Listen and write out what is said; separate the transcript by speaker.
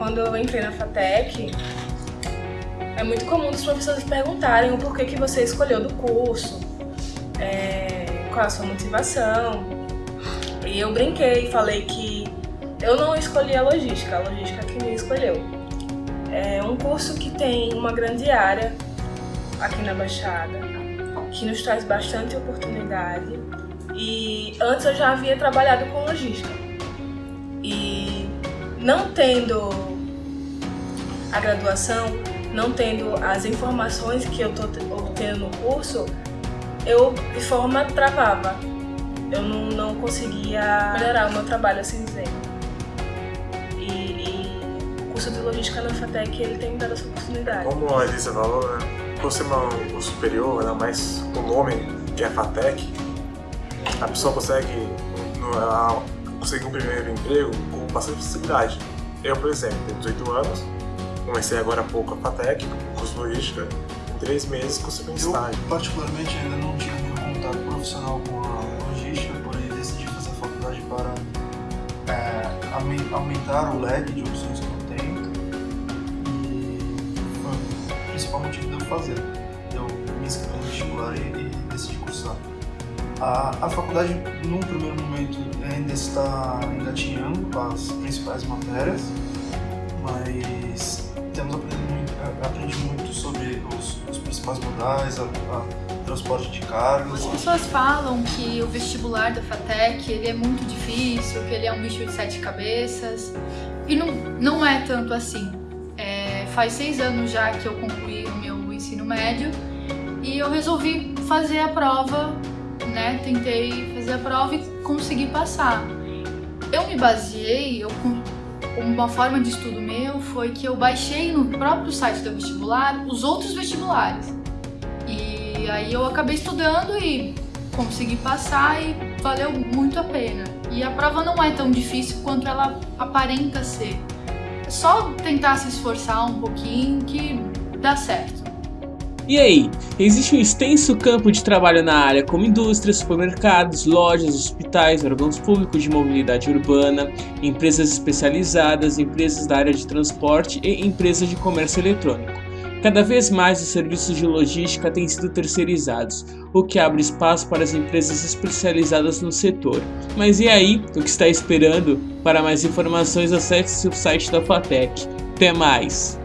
Speaker 1: Quando eu entrei na FATEC, é muito comum os professores perguntarem o porquê que você escolheu do curso, é, qual a sua motivação. E eu brinquei e falei que eu não escolhi a logística, a logística que me escolheu. É um curso que tem uma grande área aqui na Baixada, que nos traz bastante oportunidade. E antes eu já havia trabalhado com logística. Não tendo a graduação, não tendo as informações que eu estou obtendo no curso, eu de forma travava. Eu não, não conseguia melhorar o meu trabalho, assim dizer. E, e o curso de logística na FATEC, ele tem me dado essa oportunidade.
Speaker 2: Como a Elisa falou, né? por ser um curso superior, né, mas o nome que é FATEC, a pessoa consegue, no, conseguir um primeiro emprego bastante facilidade. Eu, por exemplo, tenho 18 anos, comecei agora há pouco a FATEC, curso de logística, em três meses consegui um estágio.
Speaker 3: Eu, particularmente, ainda não tive um contato profissional com a logística, porém decidi fazer a faculdade para é, aumentar o leque de opções que eu tenho e foi o principal motivo de eu fazer. Eu me inscrevi no vestibular e, e decidi cursar. A, a faculdade, num primeiro momento, ainda está engatinhando as principais matérias, mas temos aprendido muito, aprendi muito sobre os, os principais modais, a, a, transporte de cargas.
Speaker 4: As pessoas falam que o vestibular da FATEC ele é muito difícil, que ele é um bicho de sete cabeças, e não, não é tanto assim. É, faz seis anos já que eu concluí o meu ensino médio e eu resolvi fazer a prova né, tentei fazer a prova e consegui passar. Eu me baseei, eu, uma forma de estudo meu foi que eu baixei no próprio site do vestibular os outros vestibulares. E aí eu acabei estudando e consegui passar e valeu muito a pena. E a prova não é tão difícil quanto ela aparenta ser. É só tentar se esforçar um pouquinho que dá certo.
Speaker 5: E aí, existe um extenso campo de trabalho na área como indústrias, supermercados, lojas, hospitais, órgãos públicos de mobilidade urbana, empresas especializadas, empresas da área de transporte e empresas de comércio eletrônico. Cada vez mais os serviços de logística têm sido terceirizados, o que abre espaço para as empresas especializadas no setor. Mas e aí, o que está esperando? Para mais informações acesse o site da FATEC. Até mais!